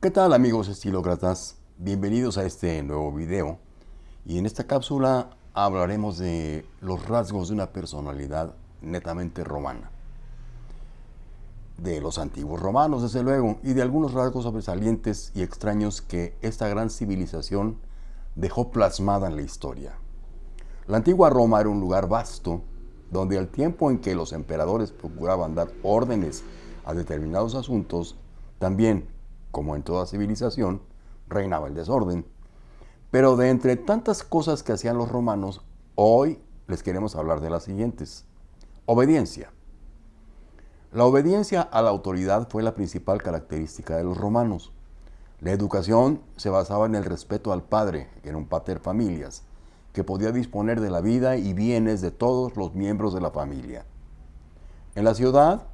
¿Qué tal amigos estilócratas? Bienvenidos a este nuevo video y en esta cápsula hablaremos de los rasgos de una personalidad netamente romana. De los antiguos romanos, desde luego, y de algunos rasgos sobresalientes y extraños que esta gran civilización dejó plasmada en la historia. La antigua Roma era un lugar vasto, donde al tiempo en que los emperadores procuraban dar órdenes a determinados asuntos, también como en toda civilización, reinaba el desorden. Pero de entre tantas cosas que hacían los romanos, hoy les queremos hablar de las siguientes. Obediencia. La obediencia a la autoridad fue la principal característica de los romanos. La educación se basaba en el respeto al padre, que era un pater familias, que podía disponer de la vida y bienes de todos los miembros de la familia. En la ciudad,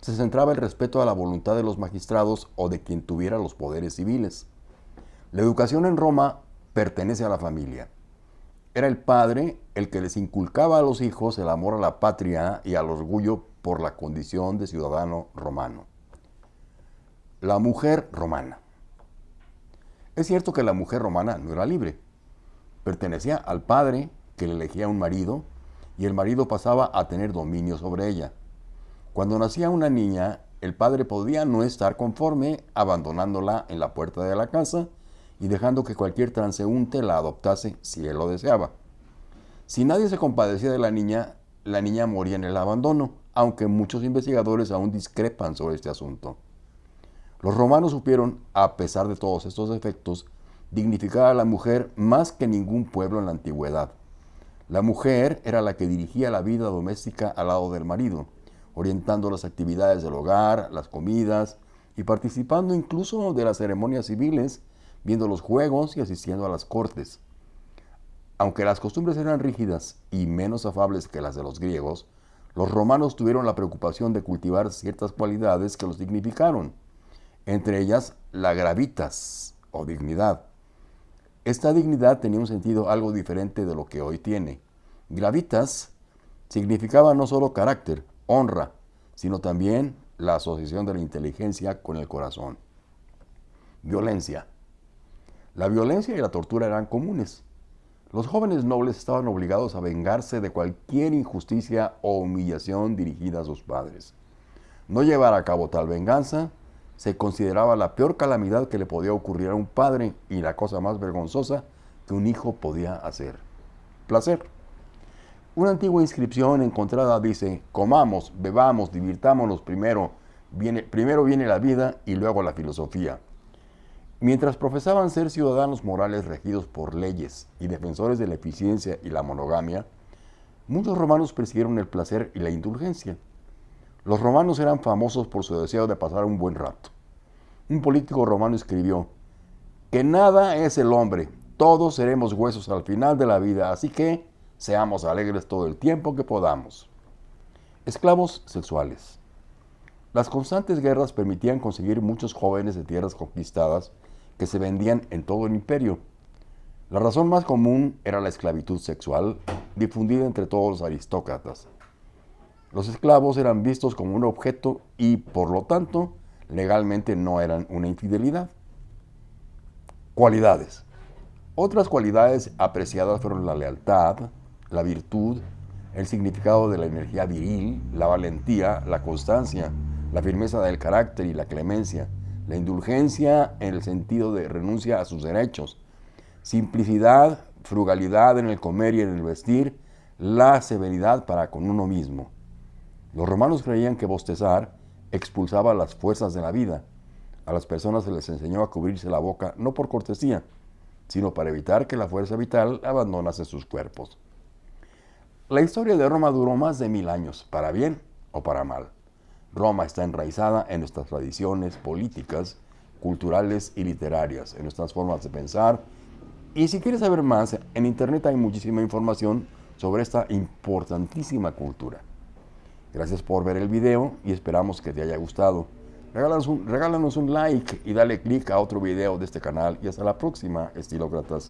se centraba el respeto a la voluntad de los magistrados o de quien tuviera los poderes civiles. La educación en Roma pertenece a la familia. Era el padre el que les inculcaba a los hijos el amor a la patria y al orgullo por la condición de ciudadano romano. La mujer romana. Es cierto que la mujer romana no era libre. Pertenecía al padre que le elegía un marido y el marido pasaba a tener dominio sobre ella. Cuando nacía una niña, el padre podía no estar conforme, abandonándola en la puerta de la casa y dejando que cualquier transeúnte la adoptase si él lo deseaba. Si nadie se compadecía de la niña, la niña moría en el abandono, aunque muchos investigadores aún discrepan sobre este asunto. Los romanos supieron, a pesar de todos estos efectos, dignificar a la mujer más que ningún pueblo en la antigüedad. La mujer era la que dirigía la vida doméstica al lado del marido orientando las actividades del hogar, las comidas y participando incluso de las ceremonias civiles, viendo los juegos y asistiendo a las cortes. Aunque las costumbres eran rígidas y menos afables que las de los griegos, los romanos tuvieron la preocupación de cultivar ciertas cualidades que los dignificaron, entre ellas la gravitas o dignidad. Esta dignidad tenía un sentido algo diferente de lo que hoy tiene. Gravitas significaba no solo carácter, honra, sino también la asociación de la inteligencia con el corazón. Violencia. La violencia y la tortura eran comunes. Los jóvenes nobles estaban obligados a vengarse de cualquier injusticia o humillación dirigida a sus padres. No llevar a cabo tal venganza se consideraba la peor calamidad que le podía ocurrir a un padre y la cosa más vergonzosa que un hijo podía hacer. Placer. Una antigua inscripción encontrada dice, comamos, bebamos, divirtámonos primero, viene, primero viene la vida y luego la filosofía. Mientras profesaban ser ciudadanos morales regidos por leyes y defensores de la eficiencia y la monogamia, muchos romanos persiguieron el placer y la indulgencia. Los romanos eran famosos por su deseo de pasar un buen rato. Un político romano escribió, que nada es el hombre, todos seremos huesos al final de la vida, así que Seamos alegres todo el tiempo que podamos. Esclavos sexuales. Las constantes guerras permitían conseguir muchos jóvenes de tierras conquistadas que se vendían en todo el imperio. La razón más común era la esclavitud sexual, difundida entre todos los aristócratas. Los esclavos eran vistos como un objeto y, por lo tanto, legalmente no eran una infidelidad. Cualidades. Otras cualidades apreciadas fueron la lealtad, la virtud, el significado de la energía viril, la valentía, la constancia, la firmeza del carácter y la clemencia, la indulgencia en el sentido de renuncia a sus derechos, simplicidad, frugalidad en el comer y en el vestir, la severidad para con uno mismo. Los romanos creían que bostezar expulsaba las fuerzas de la vida. A las personas se les enseñó a cubrirse la boca no por cortesía, sino para evitar que la fuerza vital abandonase sus cuerpos. La historia de Roma duró más de mil años, para bien o para mal. Roma está enraizada en nuestras tradiciones políticas, culturales y literarias, en nuestras formas de pensar. Y si quieres saber más, en internet hay muchísima información sobre esta importantísima cultura. Gracias por ver el video y esperamos que te haya gustado. Regálanos un, like y dale click a otro video de este canal y hasta la próxima, estilócratas.